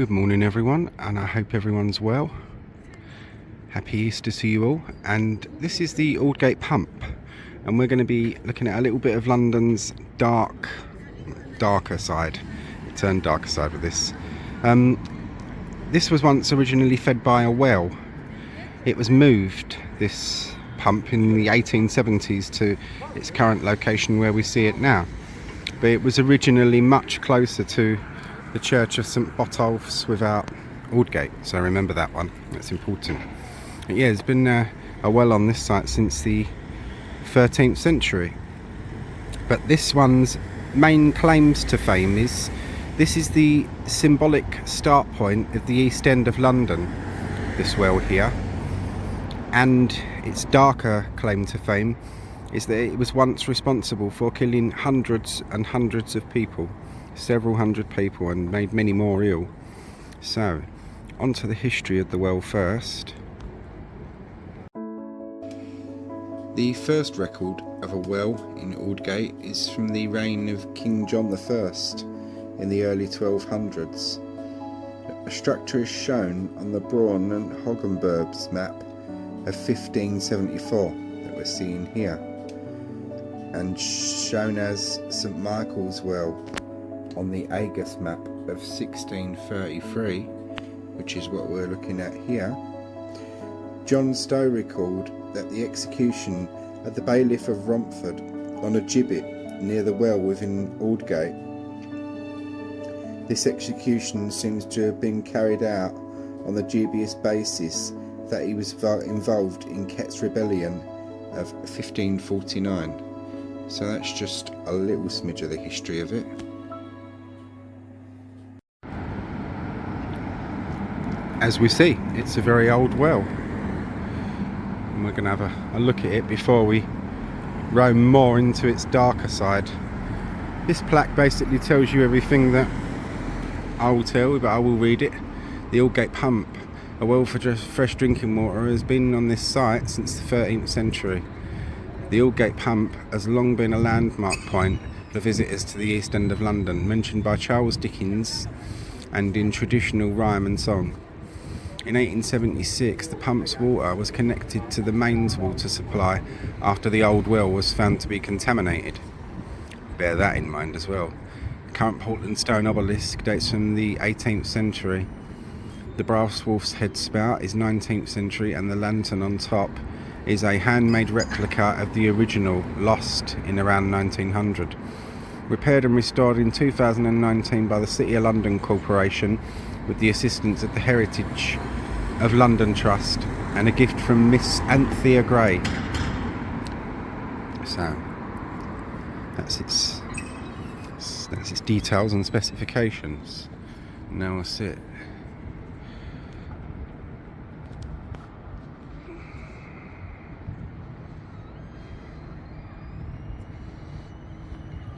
Good morning everyone and I hope everyone's well. Happy Easter to you all and this is the Aldgate Pump and we're going to be looking at a little bit of London's dark, darker side. It turned darker side with this. Um, this was once originally fed by a well. It was moved, this pump, in the 1870s to its current location where we see it now. But it was originally much closer to the Church of St Botolph's without Aldgate, so remember that one, that's important. But yeah, there's been uh, a well on this site since the 13th century. But this one's main claims to fame is this is the symbolic start point of the East End of London, this well here. And its darker claim to fame is that it was once responsible for killing hundreds and hundreds of people several hundred people and made many more ill. So, on to the history of the well first. The first record of a well in Aldgate is from the reign of King John I in the early 1200s. A structure is shown on the Braun and Hogenberg's map of 1574 that we're seeing here and shown as St Michael's Well on the Agas map of 1633, which is what we're looking at here, John Stow recalled that the execution at the bailiff of Romford on a gibbet near the well within Aldgate. This execution seems to have been carried out on the dubious basis that he was involved in Kett's rebellion of 1549. So that's just a little smidge of the history of it. As we see it's a very old well. And we're going to have a, a, look at it before we roam more into its darker side. This plaque basically tells you everything that I will tell but I will read it. The Aldgate pump a well for fresh drinking water has been on this site since the 13th century. The Aldgate pump has long been a landmark point for visitors to the east end of London mentioned by Charles Dickens and in traditional rhyme and song in 1876, the pump's water was connected to the mains water supply after the old well was found to be contaminated. Bear that in mind as well. The current Portland stone obelisk dates from the 18th century. The brass wolf's head spout is 19th century and the lantern on top is a handmade replica of the original lost in around 1900. Repaired and restored in 2019 by the City of London Corporation with the assistance of the Heritage of London Trust and a gift from Miss Anthea Gray. So that's its that's its details and specifications. Now we'll see it.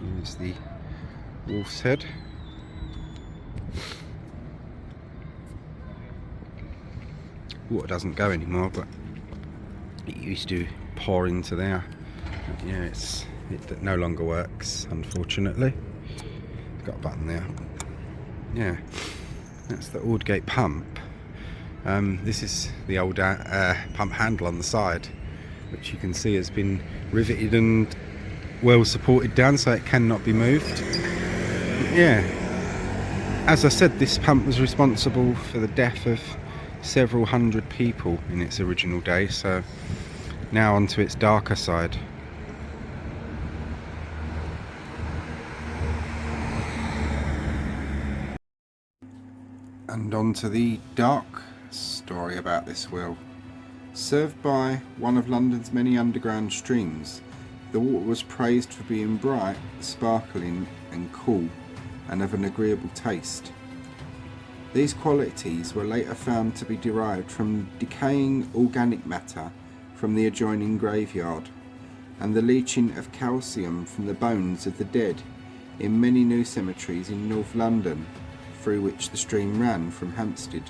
Here's the wolf's head. Water doesn't go anymore but it used to pour into there. But yeah it's it no longer works unfortunately. Got a button there. Yeah that's the Aldgate pump. Um, this is the old uh, uh, pump handle on the side which you can see has been riveted and well supported down so it cannot be moved. Yeah as I said this pump was responsible for the death of several hundred people in its original day so now onto its darker side. And on to the dark story about this well served by one of London's many underground streams the water was praised for being bright sparkling and cool and of an agreeable taste these qualities were later found to be derived from decaying organic matter from the adjoining graveyard and the leaching of calcium from the bones of the dead in many new cemeteries in North London through which the stream ran from Hampstead.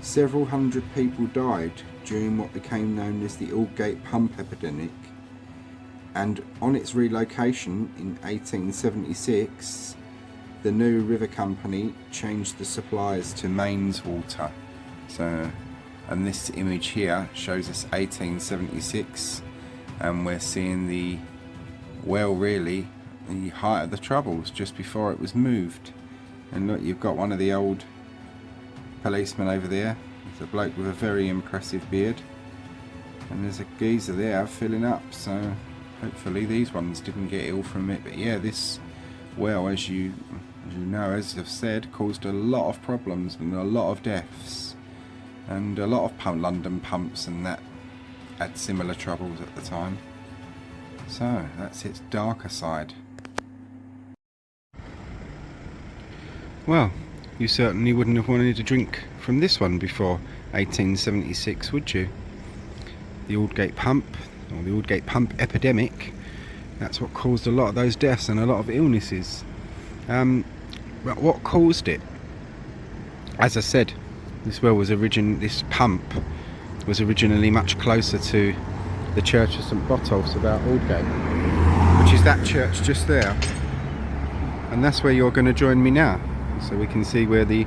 Several hundred people died during what became known as the Aldgate pump epidemic and on its relocation in 1876 the new river company changed the suppliers to mains water. So, and this image here shows us 1876 and we're seeing the well really the height of the troubles just before it was moved. And look you've got one of the old policemen over there. It's a bloke with a very impressive beard. And there's a geezer there filling up so hopefully these ones didn't get ill from it. But yeah this well as you as you know as I've said caused a lot of problems and a lot of deaths and a lot of London pumps and that had similar troubles at the time. So that's its darker side. Well you certainly wouldn't have wanted to drink from this one before 1876 would you? The Aldgate pump or the Aldgate pump epidemic that's what caused a lot of those deaths and a lot of illnesses. Um, but what caused it? As I said this well was origin this pump was originally much closer to the church of St Botolph's about Aldgate which is that church just there. And that's where you're going to join me now so we can see where the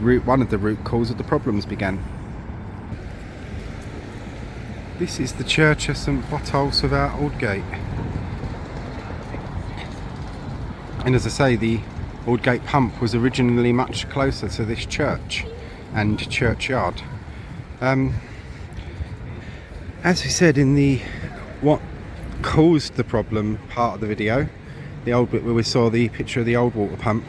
root one of the root cause of the problems began. This is the church of St Botolph's our Aldgate. And as I say, the Aldgate pump was originally much closer to this church and churchyard. Um, as we said in the what caused the problem part of the video, the old bit where we saw the picture of the old water pump,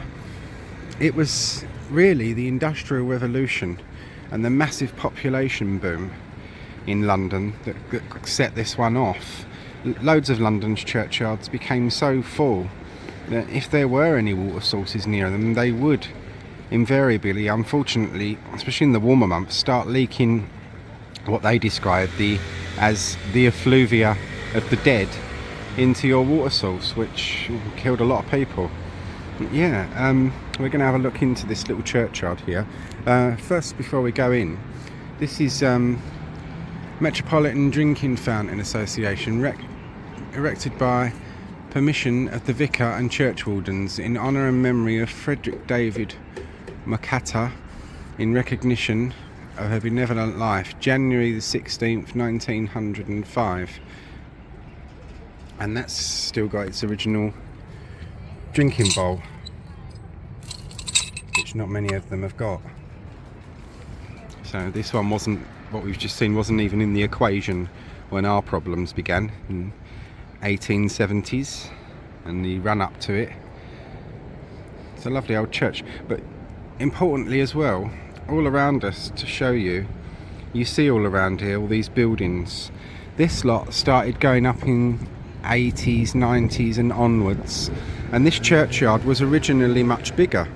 it was really the industrial revolution and the massive population boom in London that, that set this one off. Loads of London's churchyards became so full that if there were any water sources near them, they would invariably, unfortunately, especially in the warmer months, start leaking what they described the as the effluvia of the dead into your water source, which killed a lot of people. Yeah, um, we're going to have a look into this little churchyard here. Uh, first, before we go in, this is um, Metropolitan Drinking Fountain Association, erected by permission of the vicar and churchwardens in honour and memory of Frederick David Mocatta in recognition of her benevolent life, January the 16th, 1905. And that's still got its original drinking bowl, which not many of them have got. So this one wasn't what we've just seen wasn't even in the equation when our problems began in 1870s and the run up to it. It's a lovely old church, but importantly as well, all around us to show you, you see all around here all these buildings. This lot started going up in 80s, 90s and onwards and this churchyard was originally much bigger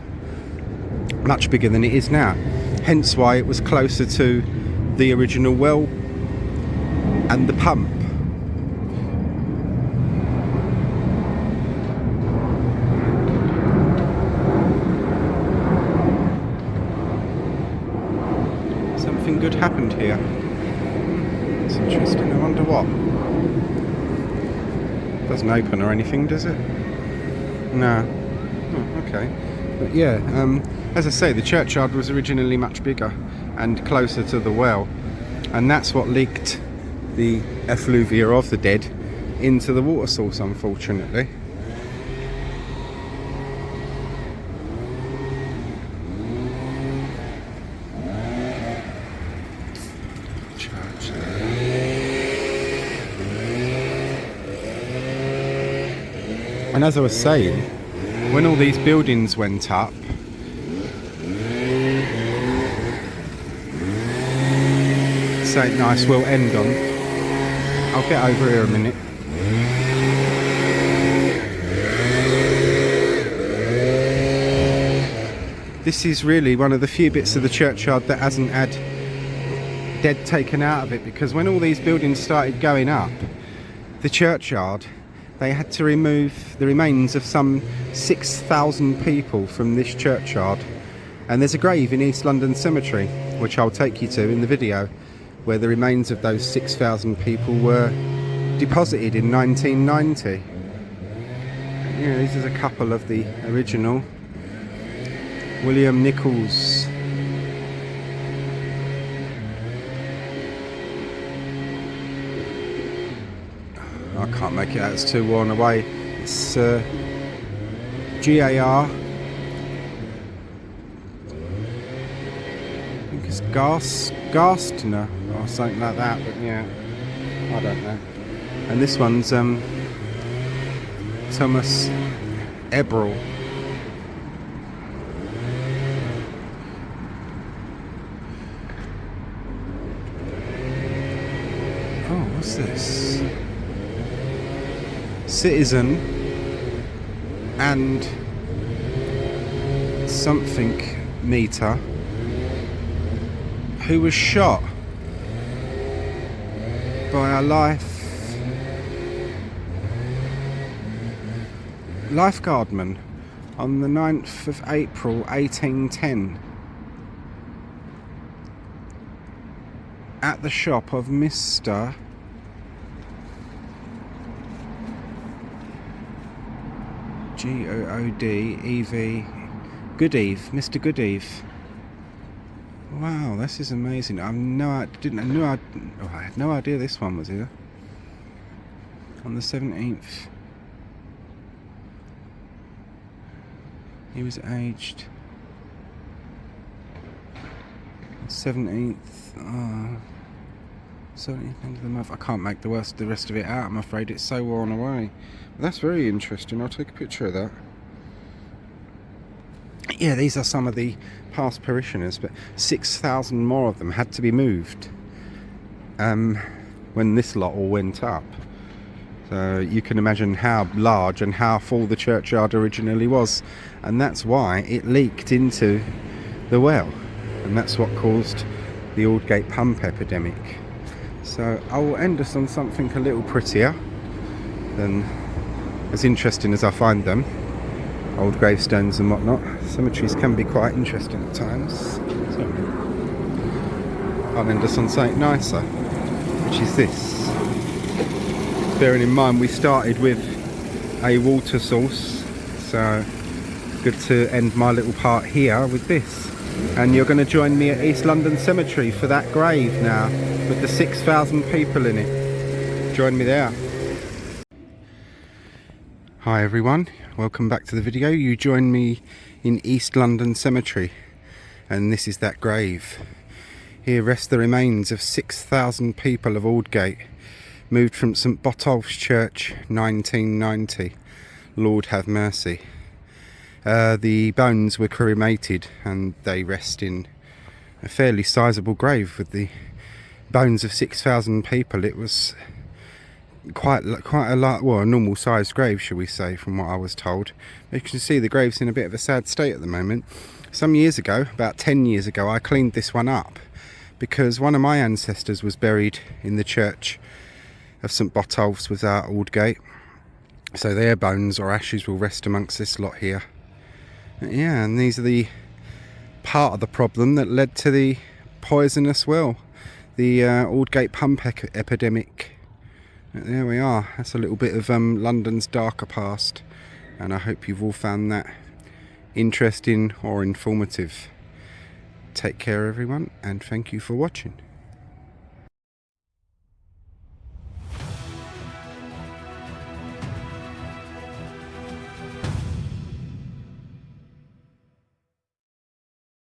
much bigger than it is now hence why it was closer to the original well and the pump. Something good happened here. It's interesting, I wonder what. Doesn't open or anything, does it? No. Oh, okay. But yeah, um, as I say, the churchyard was originally much bigger and closer to the well and that's what leaked the effluvia of the dead into the water source unfortunately and as I was saying when all these buildings went up ain't nice we'll end on. I'll get over here a minute. This is really one of the few bits of the churchyard that hasn't had dead taken out of it because when all these buildings started going up, the churchyard, they had to remove the remains of some 6,000 people from this churchyard. And there's a grave in East London Cemetery, which I'll take you to in the video where the remains of those 6,000 people were deposited in 1990. Yeah, this is a couple of the original William Nichols. I can't make it out, it's too worn away. It's uh, GAR. I think it's Gas, Garstner or something like that, but yeah, I don't know. And this one's um, Thomas Ebrel. Oh, what's this? Citizen and something meter who was shot by a life lifeguardman on the 9th of April 1810 at the shop of Mr. G O O D E V Goodeve, Mr. Goodeve. Wow, this is amazing. I've no, I didn't, I knew I, oh, I had no idea this one was here. On the seventeenth, he was aged seventeenth. Uh, 17th end of the month. I can't make the rest, the rest of it out, I'm afraid. It's so worn away. But that's very interesting. I'll take a picture of that. Yeah, these are some of the past parishioners, but 6,000 more of them had to be moved um, when this lot all went up. So you can imagine how large and how full the churchyard originally was. And that's why it leaked into the well. And that's what caused the Aldgate pump epidemic. So I will end us on something a little prettier than as interesting as I find them. Old gravestones and whatnot. Cemeteries can be quite interesting at times. So I'll end us on something nicer, which is this. Bearing in mind we started with a water source, so good to end my little part here with this and you're going to join me at East London Cemetery for that grave now with the 6,000 people in it. Join me there. Hi everyone, welcome back to the video. You join me in East London Cemetery and this is that grave. Here rest the remains of 6,000 people of Aldgate moved from St Botolph's Church 1990. Lord have mercy. Uh, the bones were cremated and they rest in a fairly sizable grave with the bones of 6,000 people. It was quite quite a lot, well, a normal sized grave, shall we say, from what I was told. You can see the grave's in a bit of a sad state at the moment. Some years ago, about 10 years ago, I cleaned this one up because one of my ancestors was buried in the church of St Botolph's without Aldgate. So their bones or ashes will rest amongst this lot here yeah and these are the part of the problem that led to the poisonous well. The uh, Aldgate pump epidemic. There we are. That's a little bit of um, London's darker past and I hope you've all found that interesting or informative. Take care everyone and thank you for watching